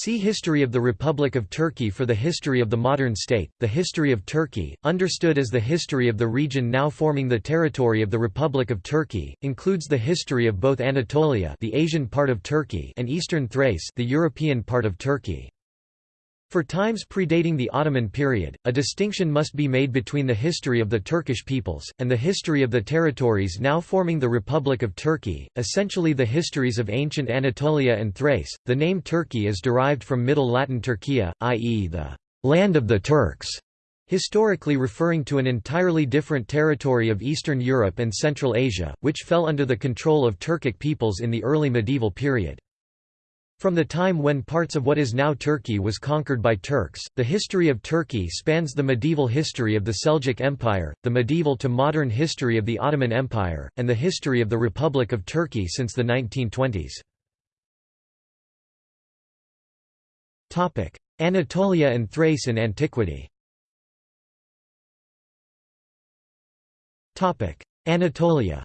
See History of the Republic of Turkey for the history of the modern state. The history of Turkey, understood as the history of the region now forming the territory of the Republic of Turkey, includes the history of both Anatolia, the Asian part of Turkey, and Eastern Thrace, the European part of Turkey. For times predating the Ottoman period, a distinction must be made between the history of the Turkish peoples, and the history of the territories now forming the Republic of Turkey, essentially the histories of ancient Anatolia and Thrace. The name Turkey is derived from Middle Latin Turchia, i.e., the land of the Turks, historically referring to an entirely different territory of Eastern Europe and Central Asia, which fell under the control of Turkic peoples in the early medieval period. From the time when parts of what is now Turkey was conquered by Turks, the history of Turkey spans the medieval history of the Seljuk Empire, the medieval to modern history of the Ottoman Empire, and the history of the Republic of Turkey since the 1920s. Anatolia and Thrace in antiquity Anatolia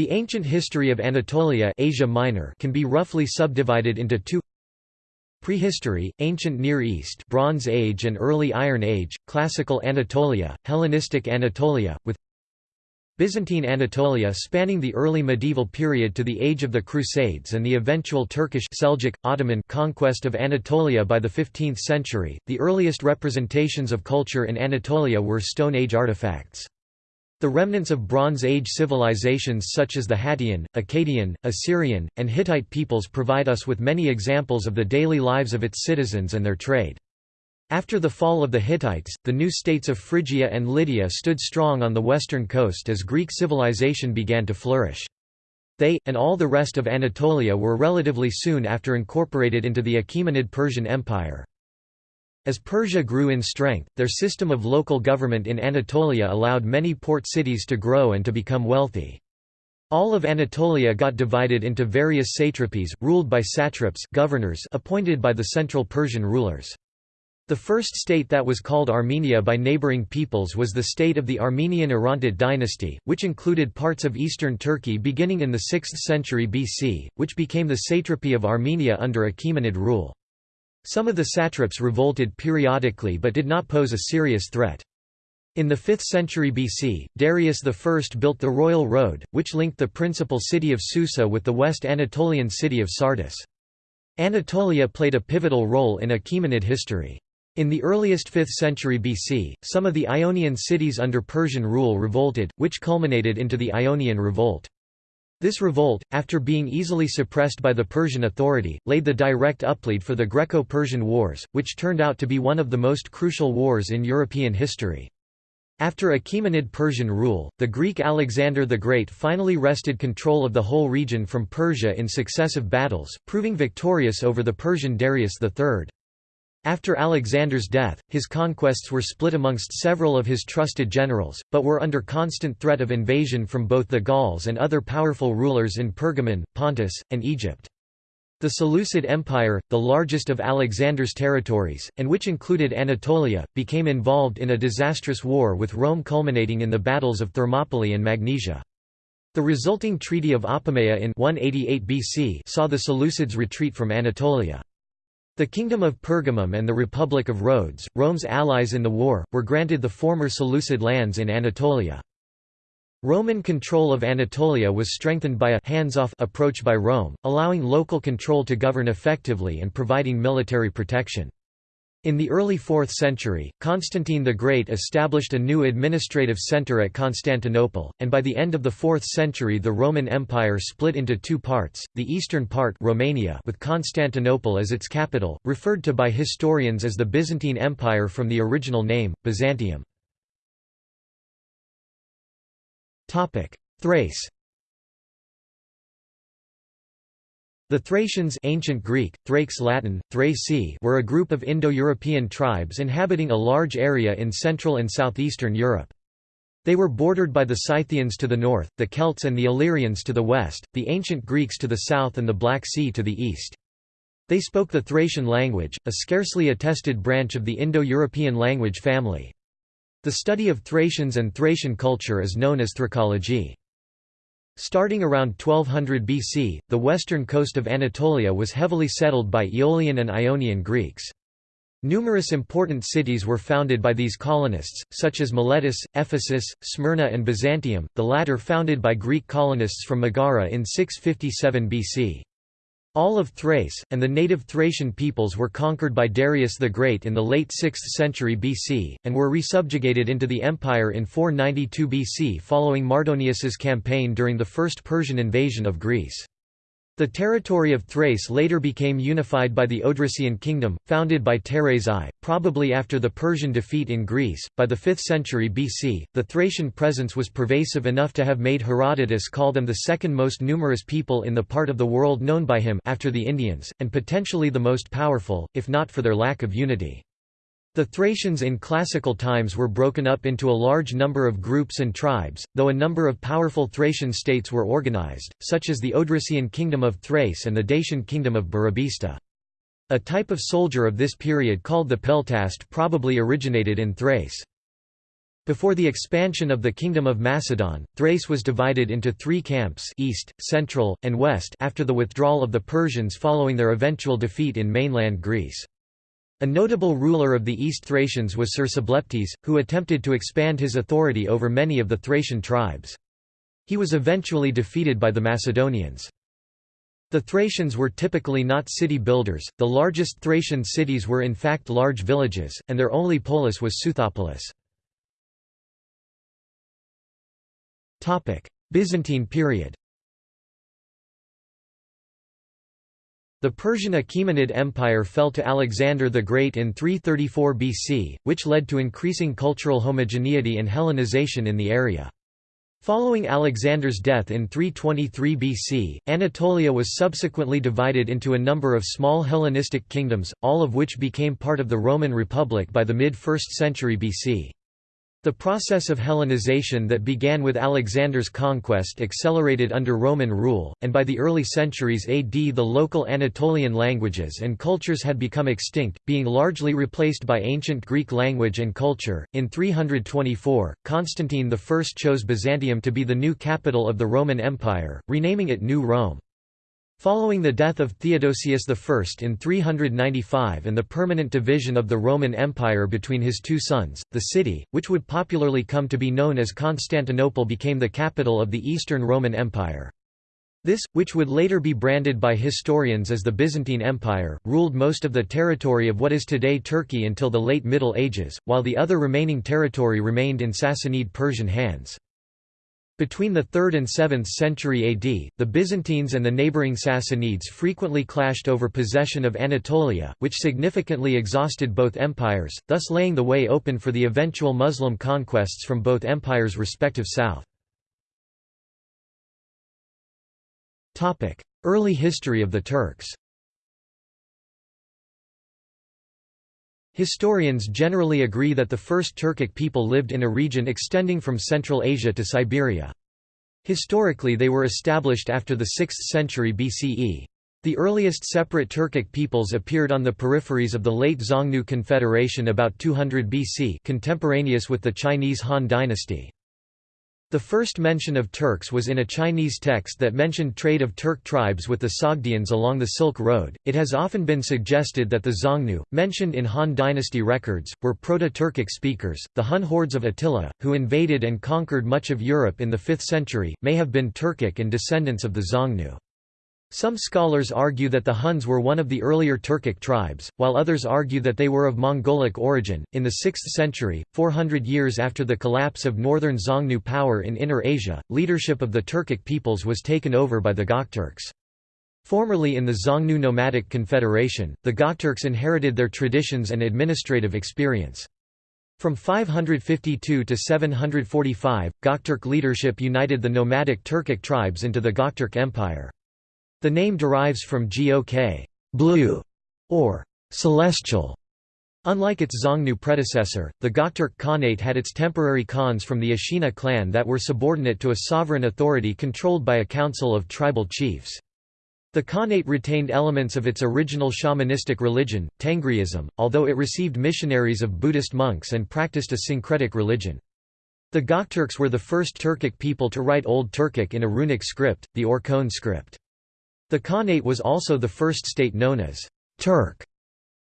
The ancient history of Anatolia Asia Minor can be roughly subdivided into two Prehistory, Ancient Near East Bronze Age and Early Iron Age, Classical Anatolia, Hellenistic Anatolia, with Byzantine Anatolia spanning the early medieval period to the age of the Crusades and the eventual Turkish Seljuk, Ottoman conquest of Anatolia by the 15th century. The earliest representations of culture in Anatolia were Stone Age artifacts. The remnants of Bronze Age civilizations such as the Hattian, Akkadian, Assyrian, and Hittite peoples provide us with many examples of the daily lives of its citizens and their trade. After the fall of the Hittites, the new states of Phrygia and Lydia stood strong on the western coast as Greek civilization began to flourish. They, and all the rest of Anatolia were relatively soon after incorporated into the Achaemenid Persian Empire. As Persia grew in strength, their system of local government in Anatolia allowed many port cities to grow and to become wealthy. All of Anatolia got divided into various satrapies, ruled by satraps governors appointed by the central Persian rulers. The first state that was called Armenia by neighboring peoples was the state of the Armenian Orontid dynasty, which included parts of eastern Turkey beginning in the 6th century BC, which became the satrapy of Armenia under Achaemenid rule. Some of the satraps revolted periodically but did not pose a serious threat. In the 5th century BC, Darius I built the Royal Road, which linked the principal city of Susa with the West Anatolian city of Sardis. Anatolia played a pivotal role in Achaemenid history. In the earliest 5th century BC, some of the Ionian cities under Persian rule revolted, which culminated into the Ionian Revolt. This revolt, after being easily suppressed by the Persian authority, laid the direct uplead for the Greco-Persian Wars, which turned out to be one of the most crucial wars in European history. After Achaemenid Persian rule, the Greek Alexander the Great finally wrested control of the whole region from Persia in successive battles, proving victorious over the Persian Darius III. After Alexander's death, his conquests were split amongst several of his trusted generals, but were under constant threat of invasion from both the Gauls and other powerful rulers in Pergamon, Pontus, and Egypt. The Seleucid Empire, the largest of Alexander's territories, and which included Anatolia, became involved in a disastrous war with Rome culminating in the battles of Thermopylae and Magnesia. The resulting Treaty of Apamea in 188 BC saw the Seleucids retreat from Anatolia. The Kingdom of Pergamum and the Republic of Rhodes, Rome's allies in the war, were granted the former Seleucid lands in Anatolia. Roman control of Anatolia was strengthened by a hands-off approach by Rome, allowing local control to govern effectively and providing military protection. In the early 4th century, Constantine the Great established a new administrative centre at Constantinople, and by the end of the 4th century the Roman Empire split into two parts, the eastern part Romania with Constantinople as its capital, referred to by historians as the Byzantine Empire from the original name, Byzantium. Thrace The Thracians ancient Greek, Thrakes Latin, Thraci were a group of Indo-European tribes inhabiting a large area in Central and Southeastern Europe. They were bordered by the Scythians to the north, the Celts and the Illyrians to the west, the ancient Greeks to the south and the Black Sea to the east. They spoke the Thracian language, a scarcely attested branch of the Indo-European language family. The study of Thracians and Thracian culture is known as Thracology. Starting around 1200 BC, the western coast of Anatolia was heavily settled by Aeolian and Ionian Greeks. Numerous important cities were founded by these colonists, such as Miletus, Ephesus, Smyrna and Byzantium, the latter founded by Greek colonists from Megara in 657 BC. All of Thrace, and the native Thracian peoples were conquered by Darius the Great in the late 6th century BC, and were resubjugated into the empire in 492 BC following Mardonius's campaign during the First Persian invasion of Greece. The territory of Thrace later became unified by the Odrysian kingdom, founded by Teres I, probably after the Persian defeat in Greece. By the 5th century BC, the Thracian presence was pervasive enough to have made Herodotus call them the second most numerous people in the part of the world known by him after the Indians, and potentially the most powerful, if not for their lack of unity. The Thracians in classical times were broken up into a large number of groups and tribes, though a number of powerful Thracian states were organized, such as the Odrysian kingdom of Thrace and the Dacian kingdom of Burebista. A type of soldier of this period called the peltast probably originated in Thrace. Before the expansion of the Kingdom of Macedon, Thrace was divided into three camps east, central, and west after the withdrawal of the Persians following their eventual defeat in mainland Greece. A notable ruler of the East Thracians was Cersobleptes, who attempted to expand his authority over many of the Thracian tribes. He was eventually defeated by the Macedonians. The Thracians were typically not city builders, the largest Thracian cities were in fact large villages, and their only polis was Seuthopolis. Byzantine period The Persian Achaemenid Empire fell to Alexander the Great in 334 BC, which led to increasing cultural homogeneity and Hellenization in the area. Following Alexander's death in 323 BC, Anatolia was subsequently divided into a number of small Hellenistic kingdoms, all of which became part of the Roman Republic by the mid-1st century BC. The process of Hellenization that began with Alexander's conquest accelerated under Roman rule, and by the early centuries AD the local Anatolian languages and cultures had become extinct, being largely replaced by ancient Greek language and culture. In 324, Constantine I chose Byzantium to be the new capital of the Roman Empire, renaming it New Rome. Following the death of Theodosius I in 395 and the permanent division of the Roman Empire between his two sons, the city, which would popularly come to be known as Constantinople became the capital of the Eastern Roman Empire. This, which would later be branded by historians as the Byzantine Empire, ruled most of the territory of what is today Turkey until the late Middle Ages, while the other remaining territory remained in Sassanid Persian hands. Between the 3rd and 7th century AD, the Byzantines and the neighbouring Sassanids frequently clashed over possession of Anatolia, which significantly exhausted both empires, thus laying the way open for the eventual Muslim conquests from both empires' respective south. Early history of the Turks Historians generally agree that the first Turkic people lived in a region extending from Central Asia to Siberia. Historically they were established after the 6th century BCE. The earliest separate Turkic peoples appeared on the peripheries of the late Xiongnu Confederation about 200 BC contemporaneous with the Chinese Han dynasty. The first mention of Turks was in a Chinese text that mentioned trade of Turk tribes with the Sogdians along the Silk Road. It has often been suggested that the Xiongnu, mentioned in Han dynasty records, were Proto-Turkic speakers. The Hun hordes of Attila, who invaded and conquered much of Europe in the 5th century, may have been Turkic and descendants of the Xiongnu. Some scholars argue that the Huns were one of the earlier Turkic tribes, while others argue that they were of Mongolic origin. In the 6th century, 400 years after the collapse of northern Xiongnu power in Inner Asia, leadership of the Turkic peoples was taken over by the Gokturks. Formerly in the Xiongnu Nomadic Confederation, the Gokturks inherited their traditions and administrative experience. From 552 to 745, Gokturk leadership united the nomadic Turkic tribes into the Gokturk Empire. The name derives from Gok blue, or celestial. Unlike its Xiongnu predecessor, the Gokturk Khanate had its temporary khans from the Ashina clan that were subordinate to a sovereign authority controlled by a council of tribal chiefs. The Khanate retained elements of its original shamanistic religion, Tengriism, although it received missionaries of Buddhist monks and practiced a syncretic religion. The Gokturks were the first Turkic people to write Old Turkic in a runic script, the Orkhon script. The Khanate was also the first state known as Turk.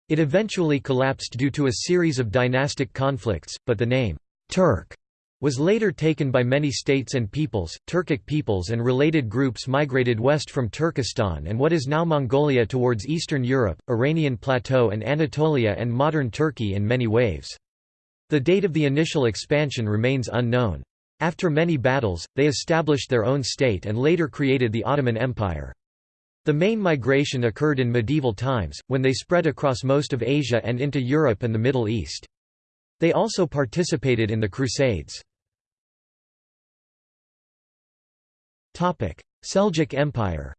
It eventually collapsed due to a series of dynastic conflicts, but the name Turk was later taken by many states and peoples. Turkic peoples and related groups migrated west from Turkestan and what is now Mongolia towards Eastern Europe, Iranian Plateau, and Anatolia and modern Turkey in many waves. The date of the initial expansion remains unknown. After many battles, they established their own state and later created the Ottoman Empire. The main migration occurred in medieval times, when they spread across most of Asia and into Europe and the Middle East. They also participated in the Crusades. Seljuk Empire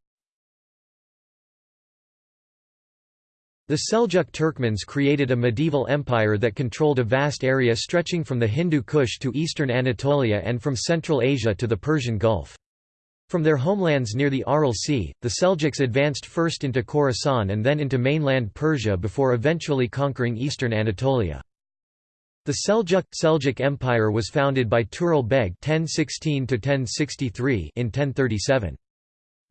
The Seljuk Turkmens created a medieval empire that controlled a vast area stretching from the Hindu Kush to eastern Anatolia and from Central Asia to the Persian Gulf. From their homelands near the Aral Sea, the Seljuks advanced first into Khorasan and then into mainland Persia before eventually conquering eastern Anatolia. The Seljuk Seljuk Empire was founded by Tughril Beg (1016–1063) in 1037.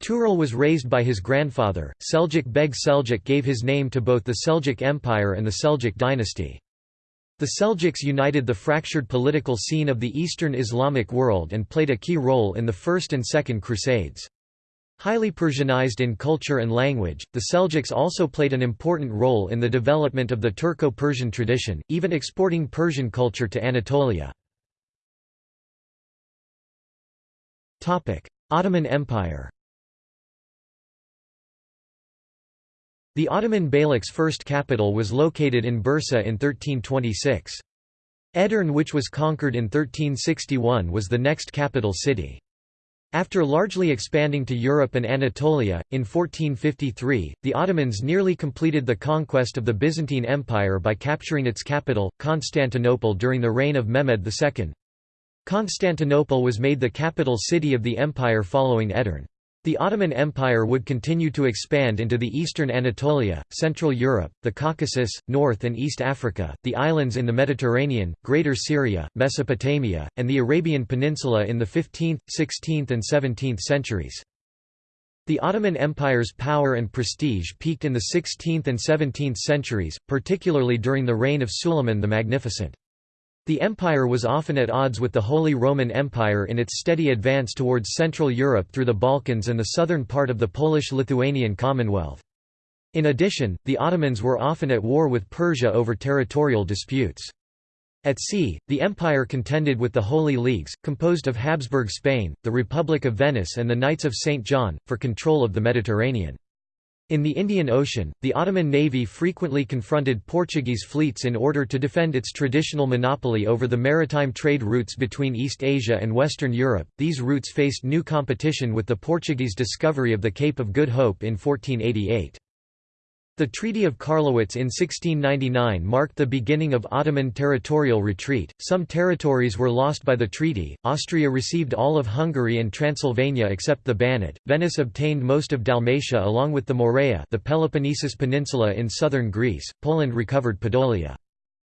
Tughril was raised by his grandfather, Seljuk Beg Seljuk gave his name to both the Seljuk Empire and the Seljuk dynasty. The Seljuks united the fractured political scene of the Eastern Islamic world and played a key role in the First and Second Crusades. Highly Persianized in culture and language, the Seljuks also played an important role in the development of the Turco-Persian tradition, even exporting Persian culture to Anatolia. Ottoman Empire The Ottoman Beylik's first capital was located in Bursa in 1326. Edirne which was conquered in 1361 was the next capital city. After largely expanding to Europe and Anatolia, in 1453, the Ottomans nearly completed the conquest of the Byzantine Empire by capturing its capital, Constantinople during the reign of Mehmed II. Constantinople was made the capital city of the empire following Edirne. The Ottoman Empire would continue to expand into the eastern Anatolia, Central Europe, the Caucasus, North and East Africa, the islands in the Mediterranean, Greater Syria, Mesopotamia, and the Arabian Peninsula in the 15th, 16th and 17th centuries. The Ottoman Empire's power and prestige peaked in the 16th and 17th centuries, particularly during the reign of Suleiman the Magnificent. The empire was often at odds with the Holy Roman Empire in its steady advance towards Central Europe through the Balkans and the southern part of the Polish-Lithuanian Commonwealth. In addition, the Ottomans were often at war with Persia over territorial disputes. At sea, the empire contended with the Holy Leagues, composed of Habsburg Spain, the Republic of Venice and the Knights of St. John, for control of the Mediterranean. In the Indian Ocean, the Ottoman navy frequently confronted Portuguese fleets in order to defend its traditional monopoly over the maritime trade routes between East Asia and Western Europe. These routes faced new competition with the Portuguese discovery of the Cape of Good Hope in 1488. The Treaty of Karlowitz in 1699 marked the beginning of Ottoman territorial retreat. Some territories were lost by the treaty. Austria received all of Hungary and Transylvania except the Banat. Venice obtained most of Dalmatia along with the Morea, the Peloponnesus Peninsula in southern Greece. Poland recovered Podolia.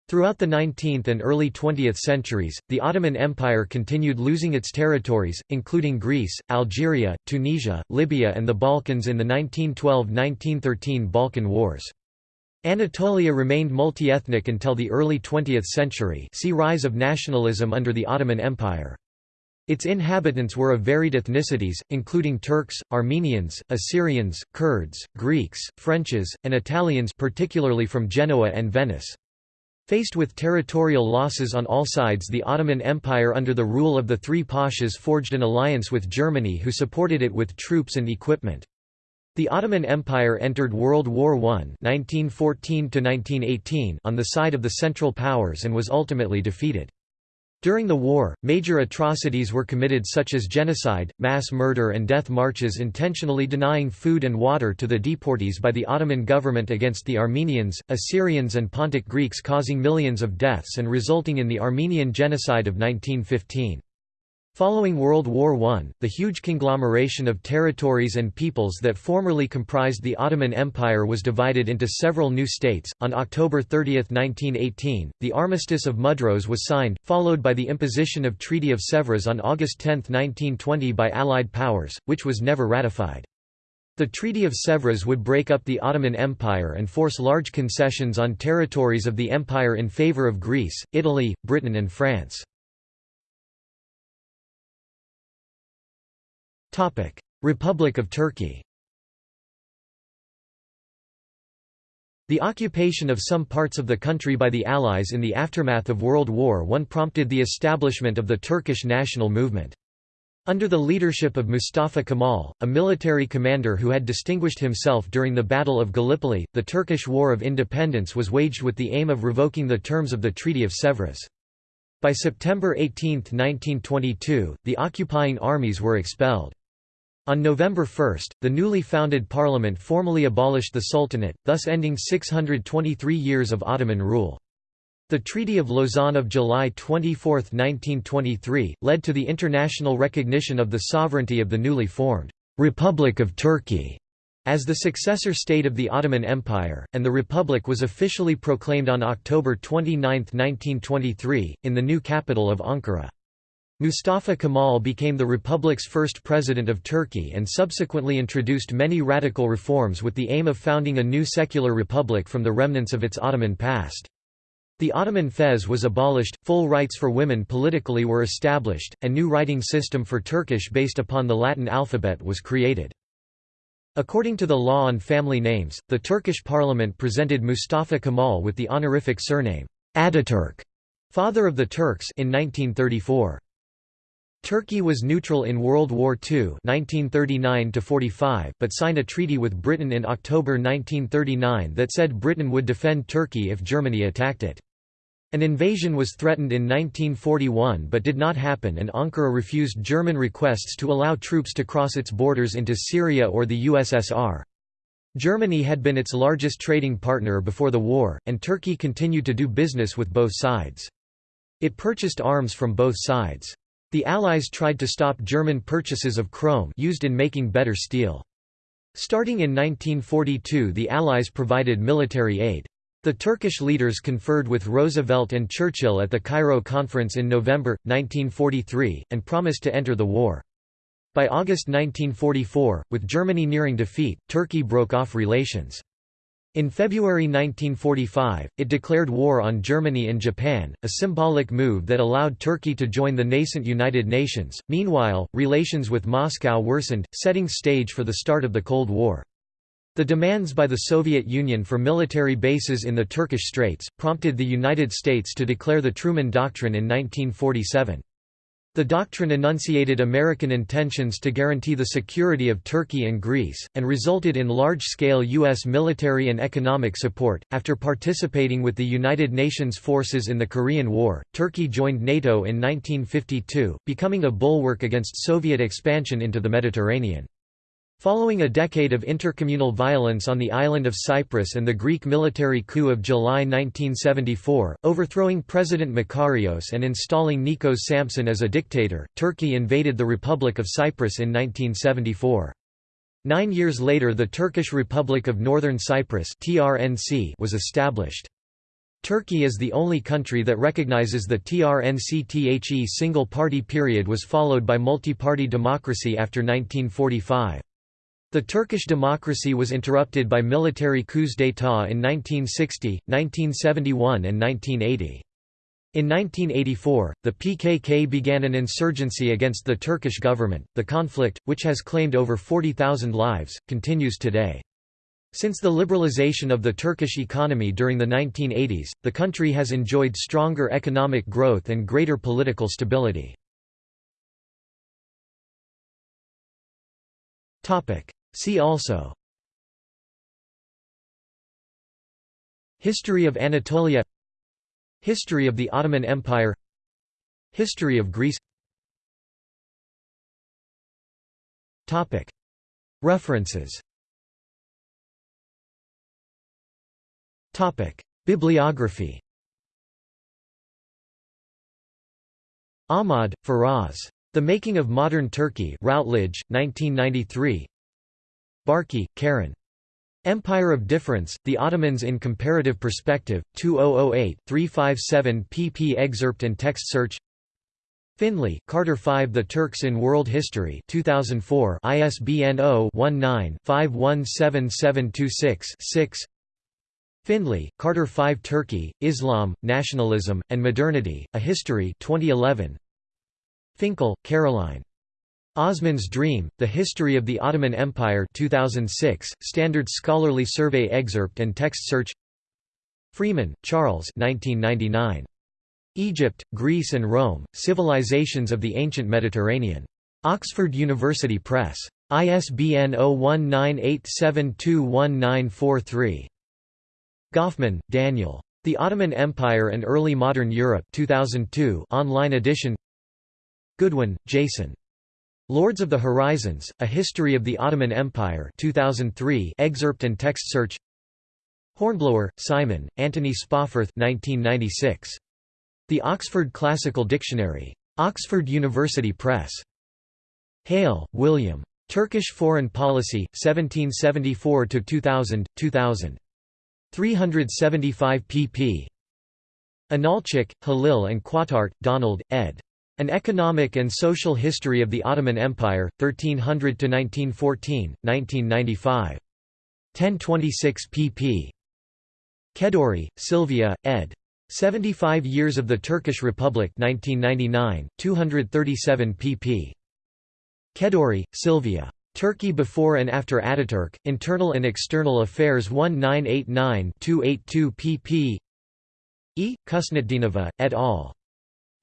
Throughout the 19th and early 20th centuries, the Ottoman Empire continued losing its territories, including Greece, Algeria, Tunisia, Libya and the Balkans in the 1912–1913 Balkan Wars. Anatolia remained multi-ethnic until the early 20th century see Rise of nationalism under the Ottoman Empire. Its inhabitants were of varied ethnicities, including Turks, Armenians, Assyrians, Kurds, Greeks, Frenches, and Italians particularly from Genoa and Venice. Faced with territorial losses on all sides the Ottoman Empire under the rule of the three pashas forged an alliance with Germany who supported it with troops and equipment. The Ottoman Empire entered World War I 1914 on the side of the Central Powers and was ultimately defeated. During the war, major atrocities were committed such as genocide, mass murder and death marches intentionally denying food and water to the deportees by the Ottoman government against the Armenians, Assyrians and Pontic Greeks causing millions of deaths and resulting in the Armenian Genocide of 1915. Following World War I, the huge conglomeration of territories and peoples that formerly comprised the Ottoman Empire was divided into several new states. On October 30, 1918, the Armistice of Mudros was signed, followed by the imposition of Treaty of Sèvres on August 10, 1920 by Allied powers, which was never ratified. The Treaty of Sèvres would break up the Ottoman Empire and force large concessions on territories of the empire in favor of Greece, Italy, Britain and France. Republic of Turkey The occupation of some parts of the country by the Allies in the aftermath of World War I prompted the establishment of the Turkish national movement. Under the leadership of Mustafa Kemal, a military commander who had distinguished himself during the Battle of Gallipoli, the Turkish War of Independence was waged with the aim of revoking the terms of the Treaty of Sèvres. By September 18, 1922, the occupying armies were expelled. On November 1, the newly founded parliament formally abolished the Sultanate, thus ending 623 years of Ottoman rule. The Treaty of Lausanne of July 24, 1923, led to the international recognition of the sovereignty of the newly formed Republic of Turkey as the successor state of the Ottoman Empire, and the Republic was officially proclaimed on October 29, 1923, in the new capital of Ankara. Mustafa Kemal became the republic's first president of Turkey and subsequently introduced many radical reforms with the aim of founding a new secular republic from the remnants of its Ottoman past. The Ottoman fez was abolished, full rights for women politically were established, a new writing system for Turkish based upon the Latin alphabet was created. According to the law on family names, the Turkish parliament presented Mustafa Kemal with the honorific surname, Ataturk, father of the Turks in 1934. Turkey was neutral in World War II 1939 but signed a treaty with Britain in October 1939 that said Britain would defend Turkey if Germany attacked it. An invasion was threatened in 1941 but did not happen and Ankara refused German requests to allow troops to cross its borders into Syria or the USSR. Germany had been its largest trading partner before the war, and Turkey continued to do business with both sides. It purchased arms from both sides. The Allies tried to stop German purchases of chrome used in making better steel. Starting in 1942 the Allies provided military aid. The Turkish leaders conferred with Roosevelt and Churchill at the Cairo Conference in November, 1943, and promised to enter the war. By August 1944, with Germany nearing defeat, Turkey broke off relations. In February 1945, it declared war on Germany and Japan, a symbolic move that allowed Turkey to join the nascent United Nations. Meanwhile, relations with Moscow worsened, setting stage for the start of the Cold War. The demands by the Soviet Union for military bases in the Turkish Straits, prompted the United States to declare the Truman Doctrine in 1947. The doctrine enunciated American intentions to guarantee the security of Turkey and Greece, and resulted in large scale U.S. military and economic support. After participating with the United Nations forces in the Korean War, Turkey joined NATO in 1952, becoming a bulwark against Soviet expansion into the Mediterranean. Following a decade of intercommunal violence on the island of Cyprus and the Greek military coup of July 1974, overthrowing President Makarios and installing Nikos Sampson as a dictator, Turkey invaded the Republic of Cyprus in 1974. Nine years later the Turkish Republic of Northern Cyprus was established. Turkey is the only country that recognizes the TRNC-THE single-party period was followed by multi-party democracy after 1945. The Turkish democracy was interrupted by military coups d'état in 1960, 1971 and 1980. In 1984, the PKK began an insurgency against the Turkish government. The conflict, which has claimed over 40,000 lives, continues today. Since the liberalization of the Turkish economy during the 1980s, the country has enjoyed stronger economic growth and greater political stability. See also History of Anatolia History of the Ottoman Empire History of Greece References Bibliography Ahmad, Faraz. The Making of Modern Turkey Routledge, 1993 Barkey, Karen. Empire of Difference, The Ottomans in Comparative Perspective, 2008-357 pp excerpt and text search Findley, Carter 5 The Turks in World History 2004 ISBN 0-19-517726-6 Findley, Carter 5 Turkey, Islam, Nationalism, and Modernity, A History 2011 Finkel, Caroline. Osman's Dream, The History of the Ottoman Empire 2006, Standard Scholarly Survey excerpt and text search Freeman, Charles 1999. Egypt, Greece and Rome, Civilizations of the Ancient Mediterranean. Oxford University Press. ISBN 0198721943. Goffman, Daniel. The Ottoman Empire and Early Modern Europe 2002 online edition Goodwin, Jason. Lords of the Horizons, A History of the Ottoman Empire 2003 excerpt and text search Hornblower, Simon, Anthony Spawforth 1996. The Oxford Classical Dictionary. Oxford University Press. Hale, William. Turkish Foreign Policy, 1774–2000, 2000. 375 pp. Inalcik, Halil and Quataert, Donald, ed. An Economic and Social History of the Ottoman Empire, 1300–1914, 1995. 1026 pp. Kedourie, Sylvia, ed. 75 Years of the Turkish Republic 1999, 237 pp. Kedourie, Sylvia. Turkey before and after Ataturk, Internal and External Affairs 1989-282 pp. E. Khusnutdinova, et al.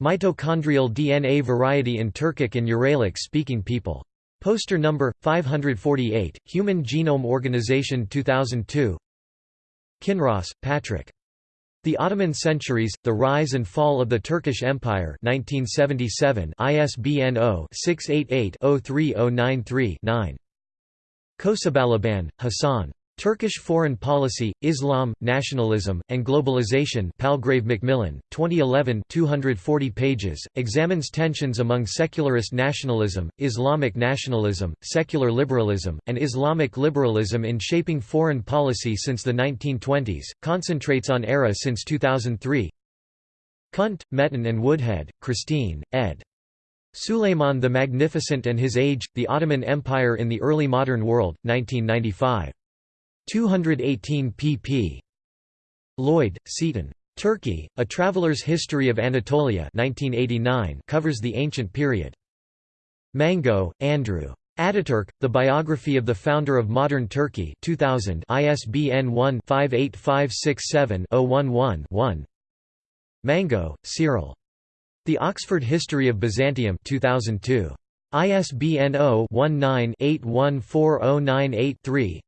Mitochondrial DNA variety in Turkic and Uralic speaking people. Poster number 548, Human Genome Organization 2002. Kinross, Patrick. The Ottoman Centuries: The Rise and Fall of the Turkish Empire, 1977. ISBN 0-688-03093-9. Kosebalaban, Hassan. Turkish Foreign Policy, Islam, Nationalism, and Globalization Palgrave Macmillan, 2011 240 pages, examines tensions among secularist nationalism, Islamic nationalism, secular liberalism, and Islamic liberalism in shaping foreign policy since the 1920s, concentrates on era since 2003 Kunt, Metin and Woodhead, Christine, ed. Suleiman the Magnificent and His Age, The Ottoman Empire in the Early Modern World, 1995. 218 pp. Lloyd, Seaton. Turkey, A Traveler's History of Anatolia 1989 covers the ancient period. Mango, Andrew. Ataturk, The Biography of the Founder of Modern Turkey 2000 ISBN 1-58567-011-1 Mango, Cyril. The Oxford History of Byzantium 2002. ISBN 0-19-814098-3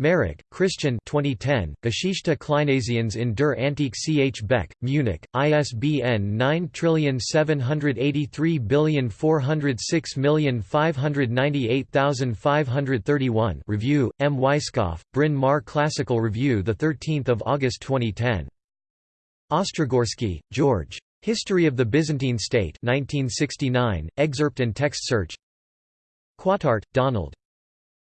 Marek, Christian 2010, Geschichte Kleinasiens in der Antike Ch. Beck, Munich, ISBN 9783406598531 Review, M. Weisskopf, Bryn Mawr Classical Review 13 August 2010. Ostrogorsky, George. History of the Byzantine State 1969, excerpt and text search Quataert, Donald.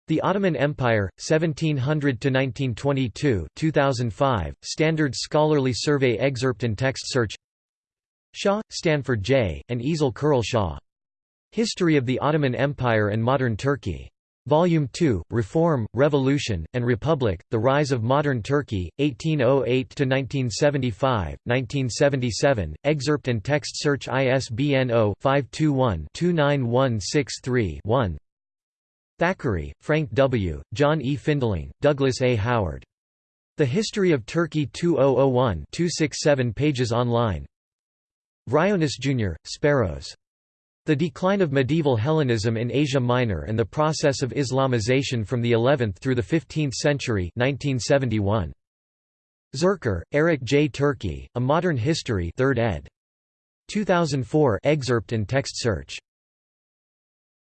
The Ottoman Empire, 1700–1922 2005, Standard Scholarly Survey excerpt and text search Shaw, Stanford J., and Ezel Kural Shaw. History of the Ottoman Empire and Modern Turkey. Volume 2, Reform, Revolution, and Republic, The Rise of Modern Turkey, 1808–1975, 1977, excerpt and text search ISBN 0-521-29163-1 Thackeray, Frank W., John E. Findling, Douglas A. Howard. The History of Turkey 2001 267 pages online Vryonis Jr., Speros. The Decline of Medieval Hellenism in Asia Minor and the Process of Islamization from the 11th through the 15th Century 1971. Zurcher, Eric J. Turkey, A Modern History 3rd ed. 2004 excerpt and text search